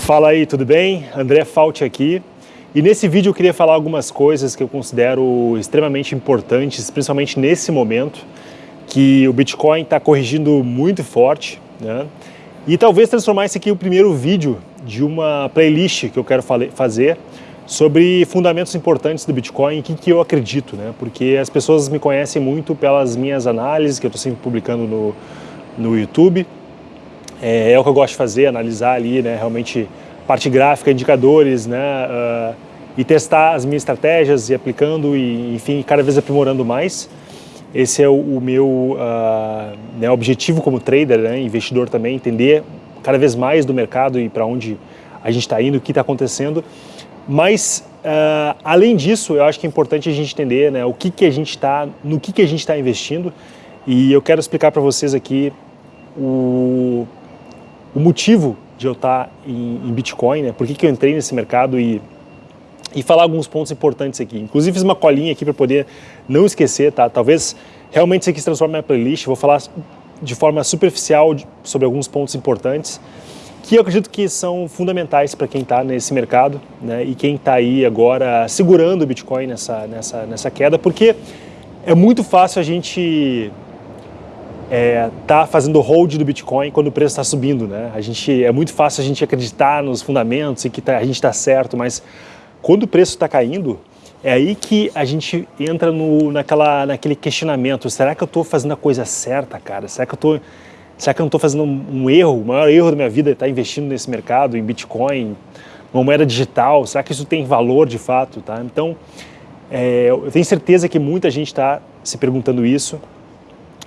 Fala aí, tudo bem? André Fault aqui. E nesse vídeo eu queria falar algumas coisas que eu considero extremamente importantes, principalmente nesse momento, que o Bitcoin está corrigindo muito forte, né? E talvez transformar esse aqui o primeiro vídeo de uma playlist que eu quero fazer sobre fundamentos importantes do Bitcoin e que, que eu acredito, né? Porque as pessoas me conhecem muito pelas minhas análises que eu estou sempre publicando no, no YouTube. É, é, o que eu gosto de fazer, analisar ali, né? Realmente parte gráfica, indicadores, né? Uh, e testar as minhas estratégias e aplicando e, enfim, cada vez aprimorando mais. Esse é o, o meu uh, né, objetivo como trader, né, investidor também, entender cada vez mais do mercado e para onde a gente está indo, o que está acontecendo. Mas, uh, além disso, eu acho que é importante a gente entender né, o que, que a gente está, no que, que a gente está investindo. E eu quero explicar para vocês aqui o, o motivo de eu estar em, em Bitcoin, né, por que, que eu entrei nesse mercado e e falar alguns pontos importantes aqui. Inclusive fiz uma colinha aqui para poder não esquecer, tá? Talvez realmente isso aqui se transforme em playlist, vou falar de forma superficial sobre alguns pontos importantes que eu acredito que são fundamentais para quem está nesse mercado né, e quem está aí agora segurando o Bitcoin nessa, nessa, nessa queda, porque é muito fácil a gente é, tá fazendo hold do Bitcoin quando o preço está subindo, né? A gente, é muito fácil a gente acreditar nos fundamentos e que tá, a gente está certo, mas quando o preço está caindo, é aí que a gente entra no, naquela, naquele questionamento, será que eu estou fazendo a coisa certa, cara? Será que eu tô, será que eu não estou fazendo um, um, erro? O maior erro da minha vida é estar tá investindo nesse mercado, em Bitcoin, uma moeda digital, será que isso tem valor de fato? Tá? Então, é, eu tenho certeza que muita gente está se perguntando isso.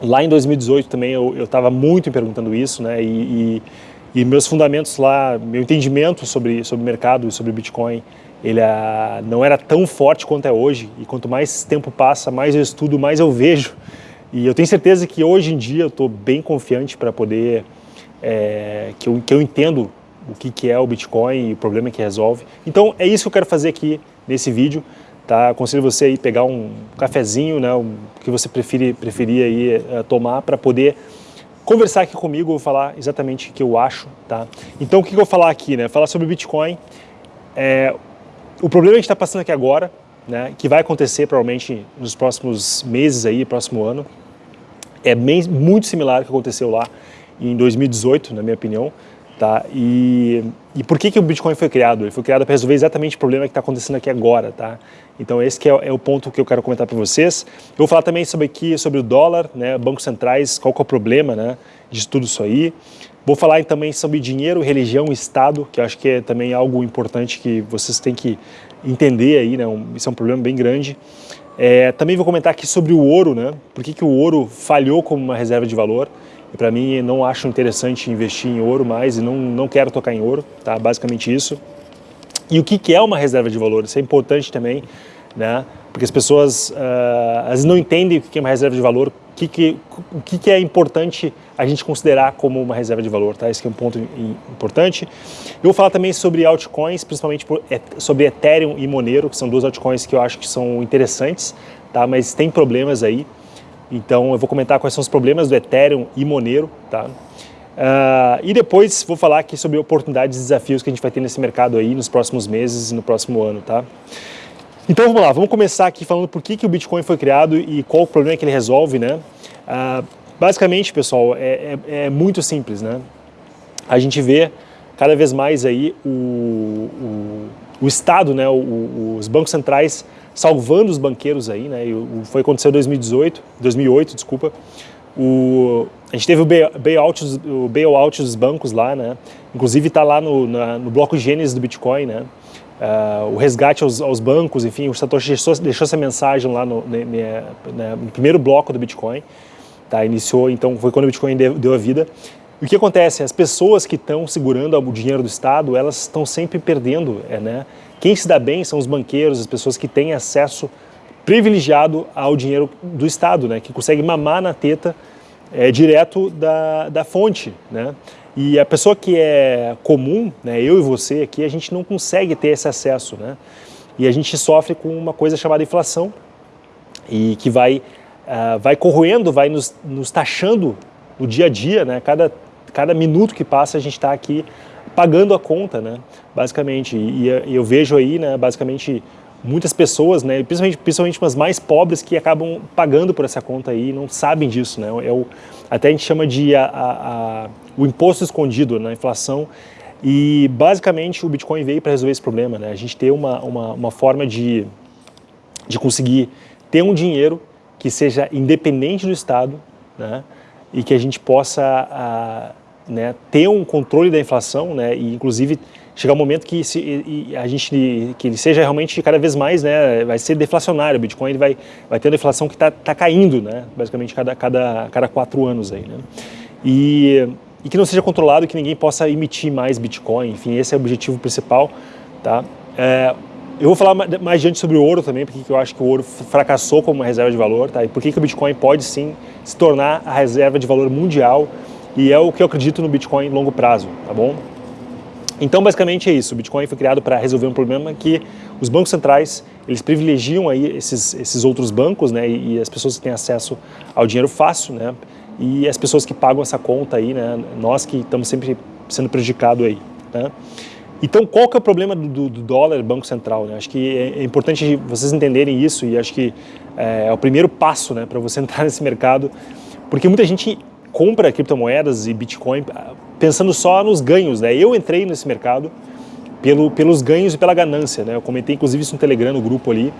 Lá em 2018 também eu estava muito me perguntando isso, né? E, e, e meus fundamentos lá, meu entendimento sobre, sobre mercado e sobre Bitcoin ele ah, não era tão forte quanto é hoje, e quanto mais tempo passa, mais eu estudo, mais eu vejo. E eu tenho certeza que hoje em dia eu estou bem confiante para poder, é, que, eu, que eu entendo o que, que é o Bitcoin e o problema que resolve. Então é isso que eu quero fazer aqui nesse vídeo. Tá? Aconselho você aí pegar um cafezinho, né, o que você preferir, preferir aí, é, tomar para poder conversar aqui comigo, falar exatamente o que eu acho. Tá? Então o que, que eu vou falar aqui? Né? Falar sobre Bitcoin. É, o problema que a gente está passando aqui agora, né, que vai acontecer provavelmente nos próximos meses aí, próximo ano, é bem, muito similar ao que aconteceu lá em 2018, na minha opinião. Tá? E, e por que, que o Bitcoin foi criado? Ele foi criado para resolver exatamente o problema que está acontecendo aqui agora. Tá? Então esse é, é, o ponto que eu quero comentar para vocês. Eu vou falar também sobre, aqui, sobre o dólar, né, bancos centrais, qual é o problema né, de tudo isso aí. Vou falar também sobre dinheiro, religião Estado, que eu acho que é também algo importante que vocês têm que entender aí, né? Um, isso é um problema bem grande. É, também vou comentar aqui sobre o ouro, né? Por que, que o ouro falhou como uma reserva de valor. Para mim, não acho interessante investir em ouro mais e não, não quero tocar em ouro, tá? Basicamente isso. E o que, é uma reserva de valor? Isso é importante também, né? Porque as pessoas uh, às vezes não entendem o que é uma reserva de valor, o que, que, o que é importante a gente considerar como uma reserva de valor, tá? Esse é um ponto importante. Eu vou falar também sobre altcoins, principalmente sobre Ethereum e Monero, que são duas altcoins que eu acho que são interessantes, tá? Mas tem problemas aí. Então eu vou comentar quais são os problemas do Ethereum e Monero, tá? Uh, e depois vou falar aqui sobre oportunidades e desafios que a gente vai ter nesse mercado aí nos próximos meses e no próximo ano, tá? Então vamos lá, vamos começar aqui falando por que, que o Bitcoin foi criado e qual o problema que ele resolve, né? Ah, basicamente, pessoal, é, é, é, muito simples, né? A gente vê cada vez mais aí o, o, o Estado, né, o, os bancos centrais salvando os banqueiros aí, né? E foi aconteceu em 2018, 2008, desculpa. O, a gente teve o bailout, o bailout dos bancos lá, né? Inclusive está lá no, na, no bloco Gênesis do Bitcoin, né? uh, o resgate aos, aos, bancos, enfim, o Satoshi deixou, deixou essa mensagem lá no, ne, no, primeiro bloco do Bitcoin, tá? iniciou, então foi quando o Bitcoin deu, deu a vida. E o que acontece? As pessoas que estão segurando o dinheiro do Estado, elas estão sempre perdendo, é, né? Quem se dá bem são os banqueiros, as pessoas que têm acesso privilegiado ao dinheiro do Estado, né? Que conseguem mamar na teta é, direto da, da fonte, né? E a pessoa que é comum, né, eu e você aqui, a gente não consegue ter esse acesso, né? E a gente sofre com uma coisa chamada inflação e que vai, uh, vai corroendo, vai nos, nos taxando no dia a dia, né? Cada, cada minuto que passa a gente está aqui pagando a conta, né, basicamente. E, e eu vejo aí, né, basicamente, muitas pessoas, né, principalmente, principalmente as mais pobres, que acabam pagando por essa conta aí e não sabem disso. Né, é o, até a gente chama de a, a, a, o imposto escondido na né, inflação. E basicamente o Bitcoin veio para resolver esse problema. Né, a gente ter uma, uma, uma forma de, de conseguir ter um dinheiro que seja independente do Estado né, e que a gente possa né, ter um controle da inflação né, e inclusive chegar um momento que se, a gente que ele seja realmente cada vez mais né, vai ser deflacionário. O Bitcoin ele vai vai ter uma inflação que está tá caindo né basicamente cada cada cada quatro anos aí né. E, e que não seja controlado que ninguém possa emitir mais Bitcoin. Enfim esse é o objetivo principal tá. É, eu vou falar mais adiante sobre o ouro também, porque eu acho que o ouro fracassou como uma reserva de valor, tá? E por que o Bitcoin pode sim se tornar a reserva de valor mundial. E é o que eu acredito no Bitcoin longo prazo, tá bom? Então, basicamente é isso. O Bitcoin foi criado para resolver um problema que os bancos centrais, eles privilegiam aí esses, esses outros bancos, né, e, e as pessoas que têm acesso ao dinheiro fácil, né, e as pessoas que pagam essa conta aí, né, nós que estamos sempre sendo prejudicados aí, né. Então, qual que é o problema do, do dólar Banco Central? Né? Acho que é, é importante vocês entenderem isso e acho que é, é o primeiro passo né, para você entrar nesse mercado, porque muita gente compra criptomoedas e Bitcoin ah, pensando só nos ganhos. Né? Eu entrei nesse mercado pelo, pelos ganhos e pela ganância. Né? Eu comentei inclusive isso no Telegram, no grupo ali,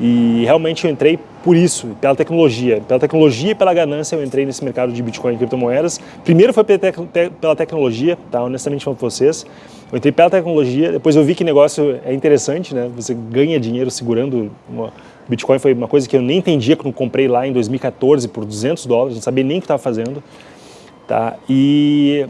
e realmente eu entrei por isso, pela tecnologia. Pela tecnologia e pela ganância eu entrei nesse mercado de Bitcoin e criptomoedas. Primeiro foi pela tecnologia, tá? honestamente falando para vocês. Eu entrei pela tecnologia, depois eu vi que negócio é interessante, né? Você ganha dinheiro segurando uma... Bitcoin foi uma coisa que eu nem entendia quando comprei lá em 2014 por 200 dólares, não sabia nem o que estava fazendo. Tá? E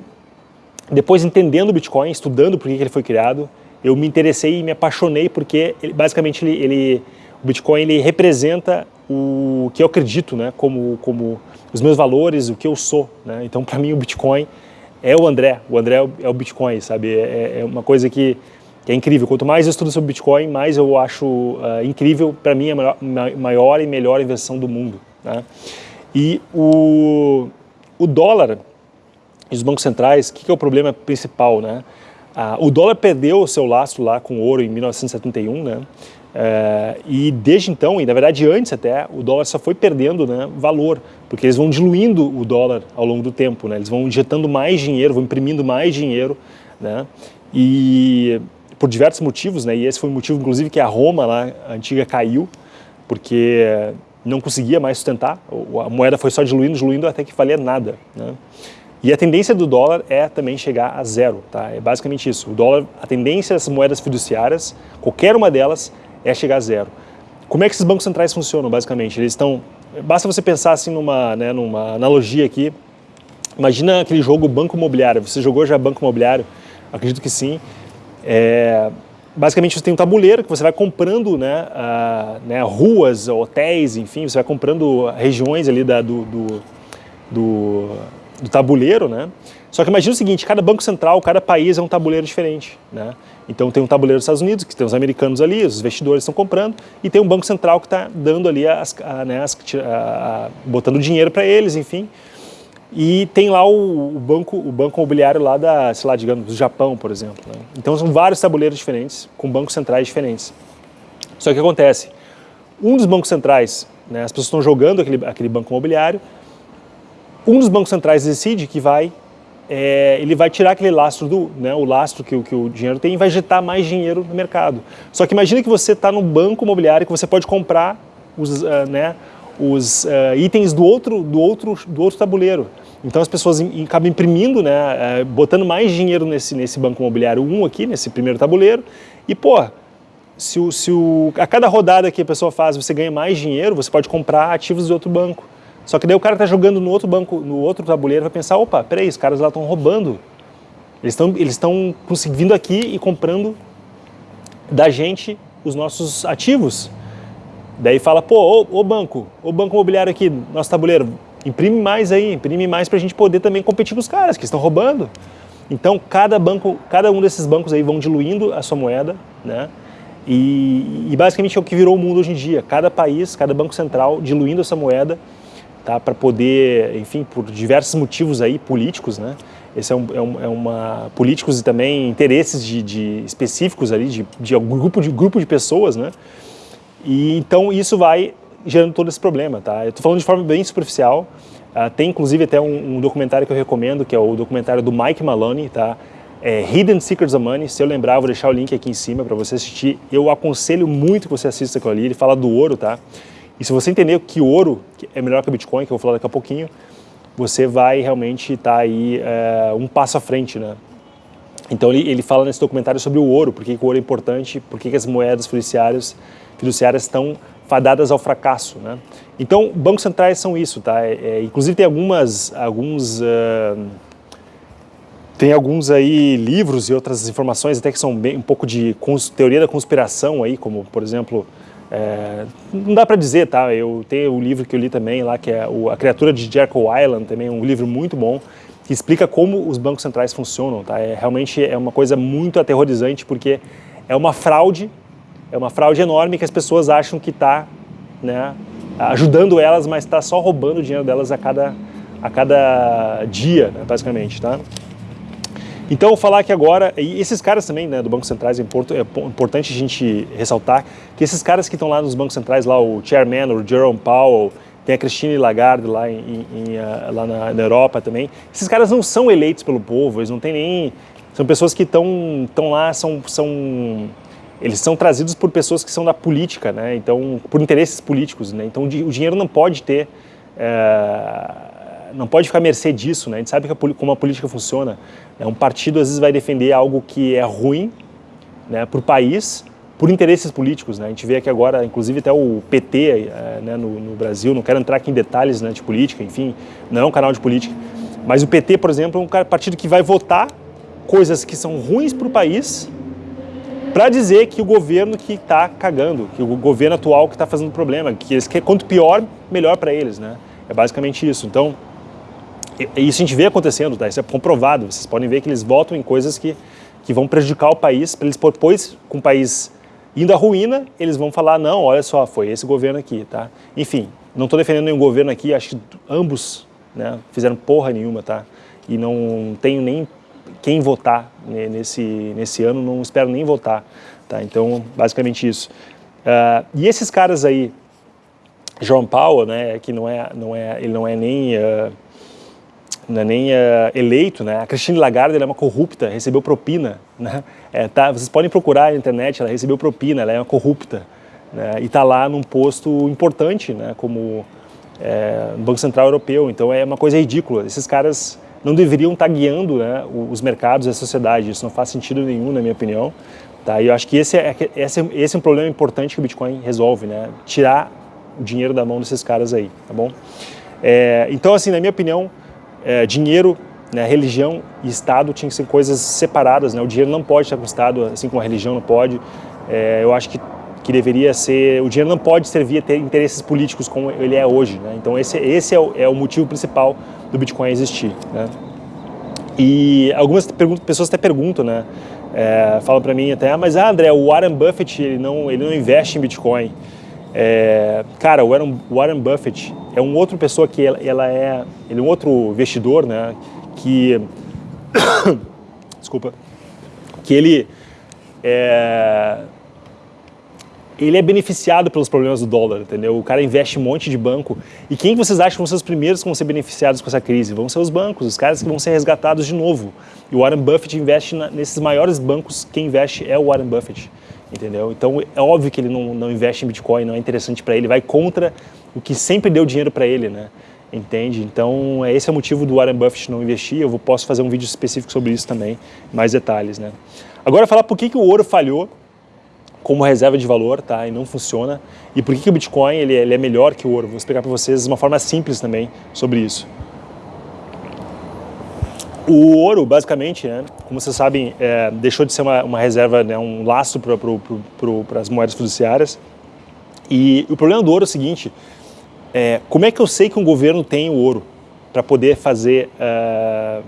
depois entendendo o Bitcoin, estudando por que ele foi criado, eu me interessei e me apaixonei porque ele, basicamente ele, ele, o Bitcoin ele representa o que eu acredito, né, como, como os meus valores, o que eu sou. Né? Então, para mim, o Bitcoin é o André, o André é o Bitcoin, sabe? É, é uma coisa que, que, é incrível. Quanto mais eu estudo sobre Bitcoin, mais eu acho uh, incrível, para mim, a maior, e melhor invenção do mundo. Né? E o, o dólar e os bancos centrais, o que, que, é o problema principal? Né? Uh, o dólar perdeu o seu lastro lá com ouro em 1971, né? É, e desde então, e na verdade antes até, o dólar só foi perdendo né, valor, porque eles vão diluindo o dólar ao longo do tempo, né, eles vão injetando mais dinheiro, vão imprimindo mais dinheiro, né, e por diversos motivos, né, e esse foi o motivo inclusive que a Roma lá, a antiga caiu, porque não conseguia mais sustentar, a moeda foi só diluindo, diluindo até que valia nada. Né. E a tendência do dólar é também chegar a zero, tá? é basicamente isso. O dólar, a tendência das moedas fiduciárias, qualquer uma delas, é chegar a zero. Como é que esses bancos centrais funcionam, basicamente? Eles estão... Basta você pensar assim numa, né, numa analogia aqui. Imagina aquele jogo banco imobiliário. Você jogou já banco imobiliário? Acredito que sim. É, basicamente você tem um tabuleiro que você vai comprando né, né, ruas, hotéis, enfim, você vai comprando regiões ali da, do, do, do, do tabuleiro, né? Só que imagina o seguinte, cada banco central, cada país é um tabuleiro diferente, né? Então tem um tabuleiro dos Estados Unidos, que tem os americanos ali, os investidores estão comprando, e tem um banco central que está dando ali, as, a, né, as, a, botando dinheiro para eles, enfim. E tem lá o, o, banco, o banco imobiliário lá da, sei lá, digamos, do Japão, por exemplo. Né? Então são vários tabuleiros diferentes, com bancos centrais diferentes. Só que o que acontece? Um dos bancos centrais, né, as pessoas estão jogando aquele, aquele banco imobiliário, um dos bancos centrais decide que vai é, ele vai tirar aquele lastro, do, né, o lastro que, que, o dinheiro tem e vai injetar mais dinheiro no mercado. Só que imagine que você está no banco imobiliário que você pode comprar os, uh, né, os uh, itens do outro, do, outro, do outro tabuleiro. Então as pessoas acabam imprimindo, né, uh, botando mais dinheiro nesse, nesse banco imobiliário um aqui, nesse primeiro tabuleiro, e pô, se, o, se o, a cada rodada que a pessoa faz você ganha mais dinheiro, você pode comprar ativos de outro banco. Só que daí o cara está jogando no outro banco, no outro tabuleiro, vai pensar, opa, peraí, os caras lá estão roubando. Eles estão eles estão vindo aqui e comprando da gente os nossos ativos. Daí fala, pô, ô, ô banco, ô banco imobiliário aqui, nosso tabuleiro, imprime mais aí, imprime mais para a gente poder também competir com os caras que estão roubando. Então, cada banco, cada um desses bancos aí vão diluindo a sua moeda, né? E, e basicamente é o que virou o mundo hoje em dia. Cada país, cada banco central diluindo essa moeda tá? para poder, enfim, por diversos motivos aí políticos, né? esse é, um, é, um, é uma políticos e também interesses de, de específicos ali de, de grupo de grupo de pessoas, né? E então isso vai gerando todo esse problema, tá? Eu estou falando de forma bem superficial. Uh, tem inclusive até um, um, documentário que eu recomendo, que é o documentário do Mike Maloney, tá? É Hidden Secrets of Money. Se eu lembrar, vou deixar o link aqui em cima para você assistir. Eu aconselho muito que você assista aquilo ali. Ele fala do ouro, tá? E se você entender que ouro é melhor que o Bitcoin, que eu vou falar daqui a pouquinho, você vai realmente estar tá aí é, um passo à frente, né? Então ele, ele fala nesse documentário sobre o ouro, por que o ouro é importante, por que as moedas fiduciárias, fiduciárias estão fadadas ao fracasso, né? Então, bancos centrais são isso, tá? É, é, inclusive tem algumas, alguns, uh, tem alguns aí livros e outras informações até que são bem, um pouco de teoria da conspiração aí, como por exemplo, é, não dá para dizer, tá? Eu tenho o um livro que eu li também lá, que é o, A Criatura de Jekyll Island, também um livro muito bom, que explica como os bancos centrais funcionam, tá? É, realmente é uma coisa muito aterrorizante, porque é uma fraude, é uma fraude enorme que as pessoas acham que está né, ajudando elas, mas está só roubando o dinheiro delas a cada, a cada dia, né, basicamente, tá? Então, vou falar que agora, e esses caras também, né, do Banco Centrais, é, é importante a gente ressaltar que esses caras que estão lá nos bancos centrais, lá o chairman, o Jerome Powell, tem a Christine Lagarde lá, em, em, ah, lá na, na, Europa também, esses caras não são eleitos pelo povo, eles não têm nem... São pessoas que estão lá, são, são eles são trazidos por pessoas que são da política, né? Então, por interesses políticos, né? Então, o dinheiro não pode ter, é, não pode ficar à mercê disso, né? A gente sabe a, como a política funciona. É um partido às vezes vai defender algo que é ruim, né, para o país, por interesses políticos, né? A gente vê aqui agora, inclusive até o PT, é, né, no, no, Brasil, não quero entrar aqui em detalhes, né, de política, enfim, não é um canal de política, mas o PT, por exemplo, é um partido que vai votar coisas que são ruins para o país para dizer que o governo que está cagando, que o governo atual que está fazendo problema, que eles querem, quanto pior, melhor para eles, né? É basicamente isso. Então, isso a gente vê acontecendo, tá? Isso é comprovado. Vocês podem ver que eles votam em coisas que, que vão prejudicar o país, para eles depois, com o país indo à ruína, eles vão falar, não, olha só, foi esse governo aqui, tá? Enfim, não estou defendendo nenhum governo aqui, acho que ambos né, fizeram porra nenhuma, tá? E não tenho nem quem votar nesse, nesse ano, não espero nem votar. Tá? Então, basicamente isso. Uh, e esses caras aí, João Paulo, né, que não é, não é, ele não é nem, uh, não é nem uh, eleito, né? a Christine Lagarde é uma corrupta, recebeu propina. Né? É, tá, vocês podem procurar na internet, ela recebeu propina, ela é uma corrupta. Né? E está lá num posto importante, né, como é, Banco Central Europeu. Então é uma coisa ridícula. Esses caras não deveriam estar guiando né, os mercados e a sociedade. Isso não faz sentido nenhum, na minha opinião. Tá? E eu acho que esse é, esse, é, esse é um problema importante que o Bitcoin resolve, né? tirar o dinheiro da mão desses caras aí, tá bom? É, então, assim, na minha opinião, é, dinheiro, né, religião e Estado tinham que ser coisas separadas, né? O dinheiro não pode estar com o Estado, assim como a religião não pode. É, eu acho que, que deveria ser... O dinheiro não pode servir a ter interesses políticos como ele é hoje, né? Então, esse, esse é, o, é o motivo principal do Bitcoin existir. Né? E algumas pessoas até perguntam, né? É, falam para mim até, ah, mas ah, André, o Warren Buffett ele não, ele não investe em Bitcoin. É, cara, o Warren, Warren, Buffett é um outro pessoa que ela, ela, é, ele é um outro investidor, né? Que, desculpa, que ele é, ele é beneficiado pelos problemas do dólar, entendeu? O cara investe um monte de banco. E quem vocês acham que vão ser os primeiros que vão ser beneficiados com essa crise? Vão ser os bancos, os caras que vão ser resgatados de novo. E o Warren Buffett investe na, nesses maiores bancos, quem investe é o Warren Buffett, entendeu? Então é óbvio que ele não, não investe em Bitcoin, não é interessante para ele, vai contra o que sempre deu dinheiro para ele, né? Entende? Então esse é o motivo do Warren Buffett não investir, eu posso fazer um vídeo específico sobre isso também, mais detalhes, né? Agora falar por que, que o ouro falhou como reserva de valor, tá? E não funciona. E por que, que o Bitcoin ele, ele é melhor que o ouro? Vou explicar para vocês de uma forma simples também sobre isso. O ouro, basicamente, né, como vocês sabem, é, deixou de ser uma, uma reserva, né, um laço para as moedas fiduciárias. E o problema do ouro é o seguinte, é, como é que eu sei que um governo tem o ouro para poder fazer uh,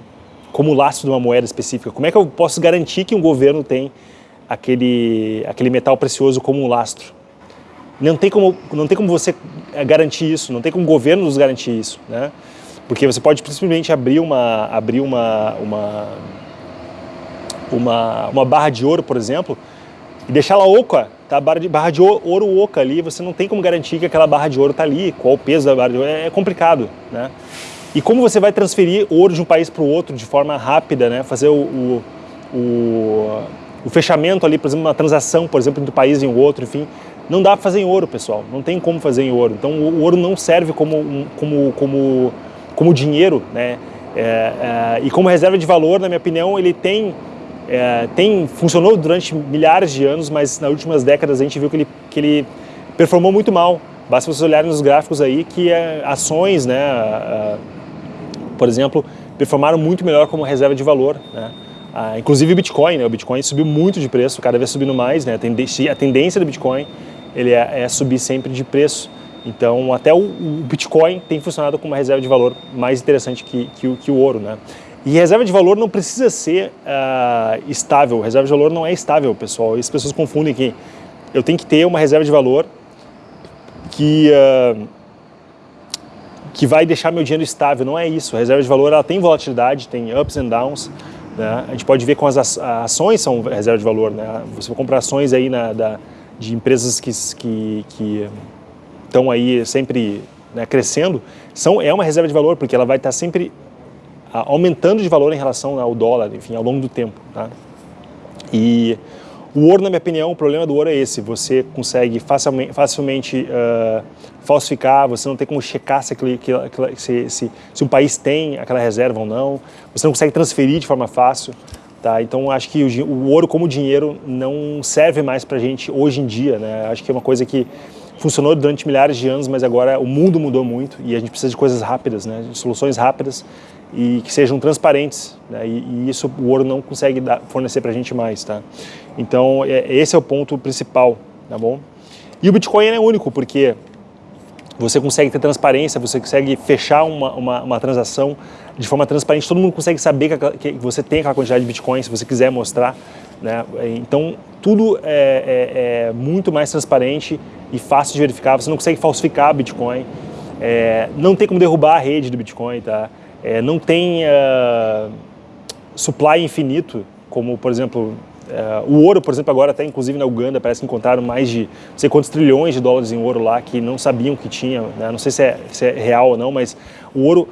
como laço de uma moeda específica? Como é que eu posso garantir que um governo tem aquele, aquele metal precioso como um lastro. Não tem como, não tem como você garantir isso, não tem como o governo nos garantir isso. Né? Porque você pode simplesmente abrir uma, abrir uma, uma, uma, uma barra de ouro, por exemplo, e deixar ela oca, tá? Barra de, barra de ouro oca ali, você não tem como garantir que aquela barra de ouro está ali, qual o peso da barra de ouro, é, é complicado, né? E como você vai transferir ouro de um país para o outro de forma rápida, né? Fazer o, o, o, o fechamento ali, por exemplo, uma transação, por exemplo, entre um país e um outro, enfim, não dá para fazer em ouro, pessoal. Não tem como fazer em ouro. Então, o ouro não serve como, como, como, como dinheiro, né? É, é, e como reserva de valor, na minha opinião, ele tem, é, tem funcionou durante milhares de anos, mas nas últimas décadas a gente viu que ele, que ele performou muito mal. Basta vocês olharem nos gráficos aí que é, ações, né, por exemplo, performaram muito melhor como reserva de valor. Né? Ah, inclusive o Bitcoin, né? o Bitcoin subiu muito de preço, cada vez subindo mais. Né? A tendência do Bitcoin ele é, é subir sempre de preço. Então, até o, o, Bitcoin tem funcionado como uma reserva de valor mais interessante que, que, que o ouro, né? E reserva de valor não precisa ser uh, estável. Reserva de valor não é estável, pessoal. As pessoas confundem que eu tenho que ter uma reserva de valor que, uh, que vai deixar meu dinheiro estável. Não é isso. A reserva de valor ela tem volatilidade, tem ups and downs. Né? A gente pode ver com as ações são reserva de valor. Né? Você vai comprar ações aí na, da, de empresas que, que, que estão aí sempre né, crescendo, são, é uma reserva de valor, porque ela vai estar sempre aumentando de valor em relação ao dólar, enfim, ao longo do tempo. Tá? E o ouro, na minha opinião, o problema do ouro é esse, você consegue facilmente, facilmente uh, falsificar, você não tem como checar se, aquele, se, se, se um país tem aquela reserva ou não, você não consegue transferir de forma fácil. Tá? Então acho que o, o, ouro como dinheiro não serve mais para a gente hoje em dia. Né? Acho que é uma coisa que funcionou durante milhares de anos, mas agora o mundo mudou muito e a gente precisa de coisas rápidas, né? de soluções rápidas e que sejam transparentes. Né? E, e, isso o ouro não consegue dar, fornecer para a gente mais. Tá? Então é, esse é o ponto principal. Tá bom? E o Bitcoin é único porque você consegue ter transparência, você consegue fechar uma, uma, uma transação de forma transparente, todo mundo consegue saber que, você tem aquela quantidade de Bitcoin, se você quiser mostrar. Né? Então, tudo é, é, é, muito mais transparente e fácil de verificar, você não consegue falsificar Bitcoin, é, não tem como derrubar a rede do Bitcoin, tá? É, não tem uh, supply infinito, como, por exemplo, Uh, o ouro, por exemplo, agora até inclusive na Uganda, parece que encontraram mais de não sei quantos trilhões de dólares em ouro lá que não sabiam que tinha, né? não sei se é, se é, real ou não, mas o ouro,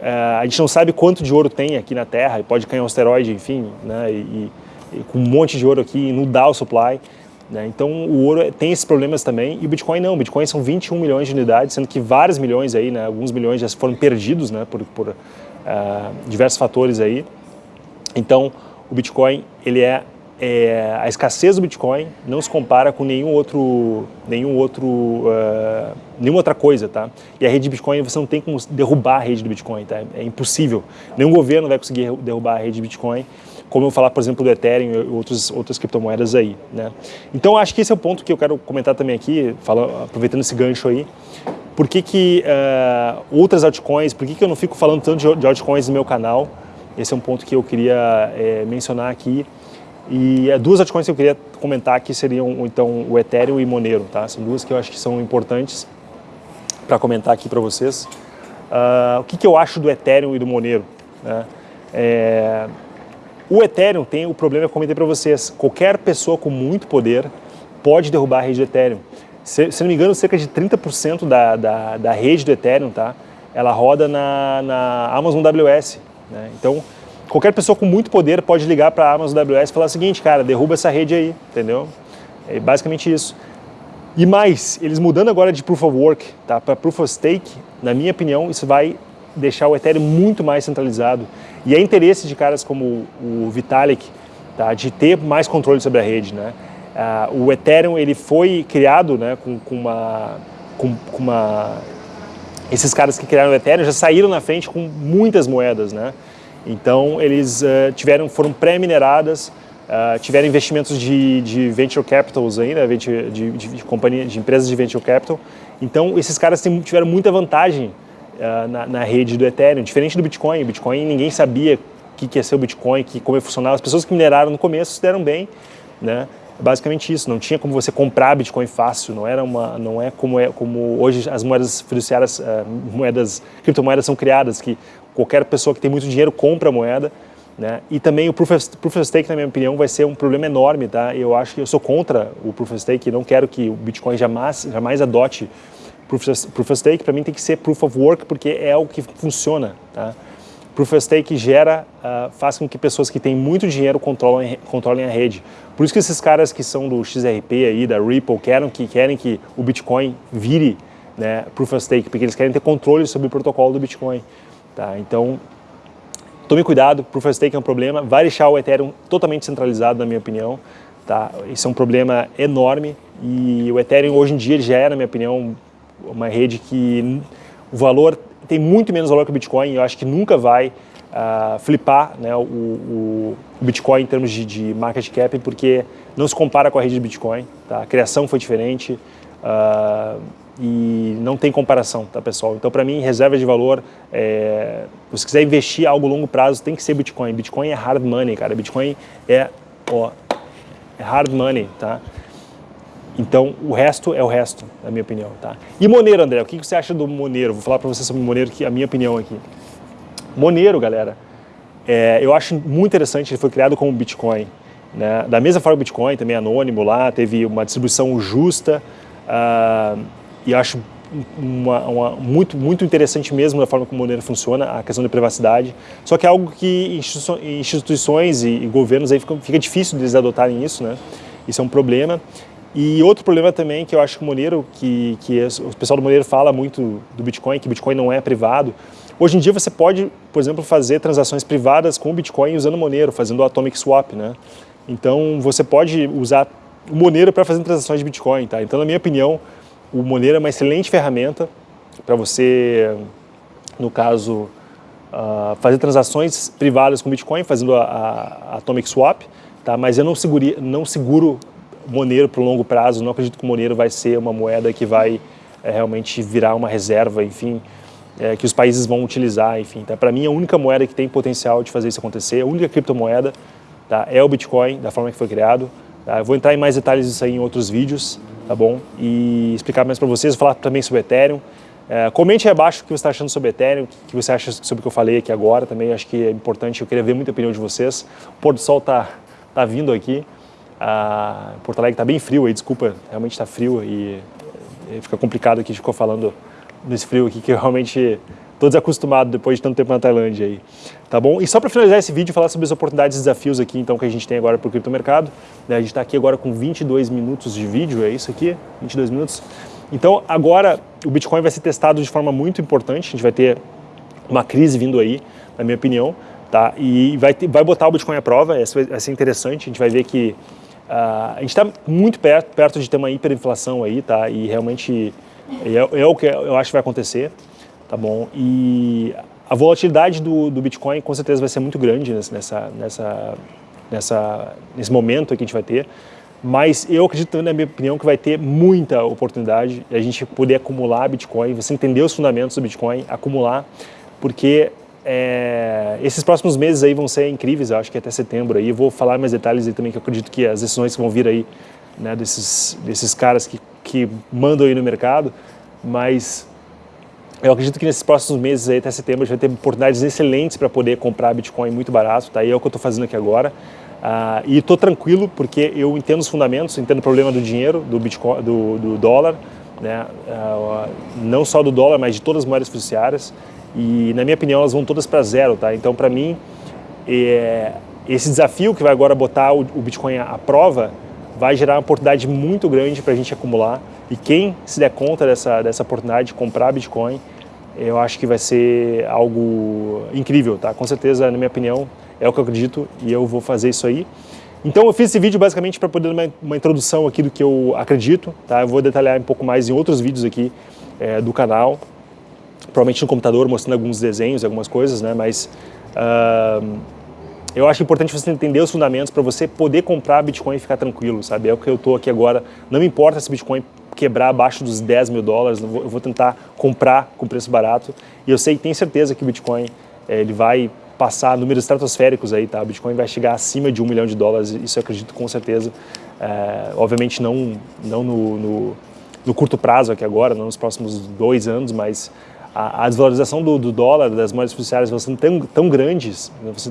uh, a gente não sabe quanto de ouro tem aqui na Terra, e pode cair um asteroide, enfim, né? e, e, e com um monte de ouro aqui dá o supply. Né? Então o ouro tem esses problemas também, e o Bitcoin não, o Bitcoin são 21 milhões de unidades, sendo que vários milhões aí, né? alguns milhões já foram perdidos né? por, por uh, diversos fatores aí. Então o Bitcoin ele é é, a escassez do Bitcoin não se compara com nenhum outro, nenhum outro, uh, nenhuma outra coisa, tá? E a rede de Bitcoin você não tem como derrubar a rede do Bitcoin, tá? É impossível. Nenhum governo vai conseguir derrubar a rede de Bitcoin, como eu falar, por exemplo, do Ethereum e outros, outras criptomoedas aí, né? Então acho que esse é o ponto que eu quero comentar também aqui, falando, aproveitando esse gancho aí. Por que, que uh, outras altcoins, por que, que eu não fico falando tanto de altcoins no meu canal? Esse é um ponto que eu queria é, mencionar aqui. E é duas altcoins que eu queria comentar aqui seriam então o Ethereum e Monero, tá? São duas que eu acho que são importantes para comentar aqui para vocês. Uh, o que, que, eu acho do Ethereum e do Monero? Né? É... O Ethereum tem o problema que eu comentei para vocês. Qualquer pessoa com muito poder pode derrubar a rede do Ethereum. Se, se não me engano, cerca de 30% da, da, da, rede do Ethereum, tá? Ela roda na, na Amazon AWS. Né? Então, qualquer pessoa com muito poder pode ligar para a Amazon AWS e falar o seguinte, cara, derruba essa rede aí, entendeu? É basicamente isso. E mais, eles mudando agora de Proof of Work tá, para Proof of Stake, na minha opinião, isso vai deixar o Ethereum muito mais centralizado. E é interesse de caras como o Vitalik tá, de ter mais controle sobre a rede. Né? Uh, o Ethereum ele foi criado né, com, com, uma, com, com uma... Esses caras que criaram o Ethereum já saíram na frente com muitas moedas. Né? Então, eles uh, tiveram, foram pré-mineradas, uh, tiveram investimentos de, de venture capitals aí, né, de, de, de, companhia, de empresas de venture capital. Então, esses caras tiveram muita vantagem uh, na, na, rede do Ethereum, diferente do Bitcoin. O Bitcoin, ninguém sabia o que, que ia ser o Bitcoin, que, como ia funcionar. As pessoas que mineraram no começo se deram bem, né? basicamente isso, não tinha como você comprar Bitcoin fácil, não era uma, não é como é como hoje as moedas fiduciárias, uh, moedas, criptomoedas são criadas, que qualquer pessoa que tem muito dinheiro compra a moeda, né? E também o proof of, proof of Stake, na minha opinião, vai ser um problema enorme, tá? Eu acho que eu sou contra o Proof of Stake, não quero que o Bitcoin jamais, jamais adote Proof of, Stake, para mim tem que ser Proof of Work, porque é o que funciona, tá? Proof of Stake gera, uh, faz com que pessoas que têm muito dinheiro controlem, controlem a rede. Por isso que esses caras que são do XRP aí, da Ripple, querem que, querem que o Bitcoin vire né, Proof of Stake, porque eles querem ter controle sobre o protocolo do Bitcoin. Tá? Então, tome cuidado, Proof of Stake é um problema, vai deixar o Ethereum totalmente centralizado, na minha opinião. Tá? Isso é um problema enorme e o Ethereum hoje em dia já é, na minha opinião, uma rede que o valor tem muito menos valor que o Bitcoin eu acho que nunca vai uh, flipar né, o, o, Bitcoin em termos de, de, market cap, porque não se compara com a rede de Bitcoin. Tá? A criação foi diferente uh, e não tem comparação, tá, pessoal? Então, para mim, reserva de valor, é, se quiser investir algo longo prazo, tem que ser Bitcoin. Bitcoin é hard money, cara. Bitcoin é, ó, é hard money, tá? Então, o resto é o resto, na minha opinião. Tá? E Monero, André, o que você acha do Monero? Vou falar para você sobre Monero, que é a minha opinião aqui. Monero, galera, é, eu acho muito interessante, ele foi criado como Bitcoin. Né? Da mesma forma o Bitcoin, também anônimo lá, teve uma distribuição justa, uh, e acho uma, uma, muito, muito interessante mesmo a forma como o Monero funciona, a questão da privacidade. Só que é algo que instituições e, e governos aí fica, fica difícil deles adotarem isso, né? Isso é um problema. E outro problema também que eu acho que o Monero, que, que o pessoal do Monero fala muito do Bitcoin, que Bitcoin não é privado. Hoje em dia você pode, por exemplo, fazer transações privadas com o Bitcoin usando o Monero, fazendo o Atomic Swap, né? Então você pode usar o Monero para fazer transações de Bitcoin, tá? Então, na minha opinião, o Monero é uma excelente ferramenta para você, no caso, uh, fazer transações privadas com Bitcoin, fazendo a, a Atomic Swap, tá? Mas eu não, seguri, não seguro Monero para o longo prazo, não acredito que o Monero vai ser uma moeda que vai é, realmente virar uma reserva, enfim, é, que os países vão utilizar, enfim. Tá? Para mim, a única moeda que tem potencial de fazer isso acontecer, a única criptomoeda, tá? é o Bitcoin, da forma que foi criado. Tá? Eu vou entrar em mais detalhes disso aí em outros vídeos, tá bom? E explicar mais para vocês, falar também sobre Ethereum. É, comente aí abaixo o que você está achando sobre Ethereum, o que você acha sobre o que eu falei aqui agora, também acho que é importante, eu queria ver muita opinião de vocês. O pôr do sol está tá vindo aqui, ah, Porto Alegre está bem frio aí, desculpa, realmente está frio e, fica complicado aqui, ficou falando nesse frio aqui, que eu realmente estou desacostumado depois de tanto tempo na Tailândia aí, tá bom? E só para finalizar esse vídeo, falar sobre as oportunidades e desafios aqui, então, que a gente tem agora para o criptomercado, né? a gente está aqui agora com 22 minutos de vídeo, é isso aqui? 22 minutos? Então, agora o Bitcoin vai ser testado de forma muito importante, a gente vai ter uma crise vindo aí, na minha opinião, tá? E vai, ter, vai botar o Bitcoin à prova, isso vai ser interessante, a gente vai ver que a gente está muito perto, perto de ter uma hiperinflação aí, tá? E realmente é, é, o que eu acho que vai acontecer, tá bom? E a volatilidade do, do Bitcoin com certeza vai ser muito grande nessa, nessa, nessa, nesse momento que a gente vai ter. Mas eu acredito, na minha opinião, que vai ter muita oportunidade de a gente poder acumular Bitcoin, você entender os fundamentos do Bitcoin, acumular, porque é, esses próximos meses aí vão ser incríveis, eu acho que até setembro aí. Eu vou falar mais detalhes aí também, que eu acredito que as decisões que vão vir aí, né, desses, desses caras que, que mandam aí no mercado, mas eu acredito que nesses próximos meses aí, até setembro, a gente vai ter oportunidades excelentes para poder comprar Bitcoin muito barato, tá? E é o que eu estou fazendo aqui agora. Uh, e estou tranquilo porque eu entendo os fundamentos, entendo o problema do dinheiro, do Bitcoin, do, do dólar, né? Uh, não só do dólar, mas de todas as moedas fiduciárias e na minha opinião elas vão todas para zero, tá? Então para mim é, esse desafio que vai agora botar o, o Bitcoin à, prova vai gerar uma oportunidade muito grande para a gente acumular e quem se der conta dessa, dessa oportunidade de comprar Bitcoin, eu acho que vai ser algo incrível, tá? Com certeza, na minha opinião, é o que eu acredito e eu vou fazer isso aí. Então eu fiz esse vídeo basicamente para poder dar uma, uma, introdução aqui do que eu acredito, tá? Eu vou detalhar um pouco mais em outros vídeos aqui é, do canal, provavelmente no computador, mostrando alguns desenhos, algumas coisas, né? Mas uh, eu acho importante você entender os fundamentos para você poder comprar Bitcoin e ficar tranquilo, sabe? É o que eu estou aqui agora. Não me importa se Bitcoin quebrar abaixo dos 10 mil dólares, eu vou, tentar comprar com preço barato. E eu sei, tenho certeza que o Bitcoin é, ele vai passar números estratosféricos aí, tá? O Bitcoin vai chegar acima de um milhão de dólares, isso eu acredito com certeza. é, obviamente não, não no, no, no, curto prazo aqui agora, não nos próximos dois anos, mas a, a desvalorização do, do, dólar, das moedas fiduciárias vão ser tão, tão grandes,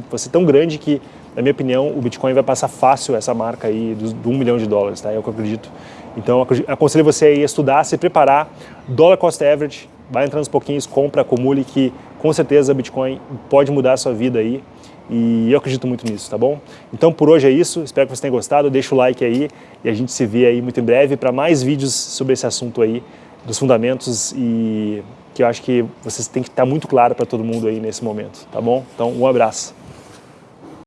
vai ser tão grande que, na minha opinião, o Bitcoin vai passar fácil essa marca aí do, um milhão de dólares, tá? É o que eu acredito. Então, aconselho você a estudar, se preparar, dólar cost average, vai entrando uns pouquinhos, compra, acumule, que com certeza Bitcoin pode mudar a sua vida aí. E eu acredito muito nisso, tá bom? Então por hoje é isso, espero que você tenha gostado, deixa o like aí e a gente se vê aí muito em breve para mais vídeos sobre esse assunto aí, dos fundamentos e que eu acho que vocês têm que estar muito claro para todo mundo aí nesse momento, tá bom? Então um abraço.